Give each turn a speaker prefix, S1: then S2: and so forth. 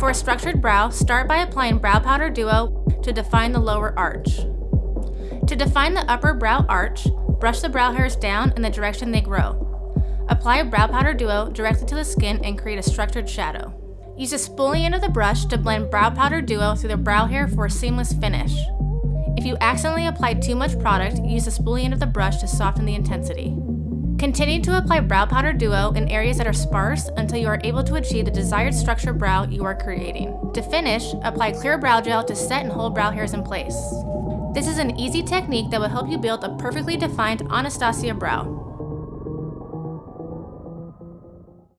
S1: For a structured brow, start by applying Brow Powder Duo to define the lower arch. To define the upper brow arch, brush the brow hairs down in the direction they grow. Apply Brow Powder Duo directly to the skin and create a structured shadow. Use the spoolie end of the brush to blend Brow Powder Duo through the brow hair for a seamless finish. If you accidentally applied too much product, use the spoolie end of the brush to soften the intensity. Continue to apply Brow Powder Duo in areas that are sparse until you are able to achieve the desired structure brow you are creating. To finish, apply clear brow gel to set and hold brow hairs in place. This is an easy technique that will help you build a perfectly defined Anastasia brow.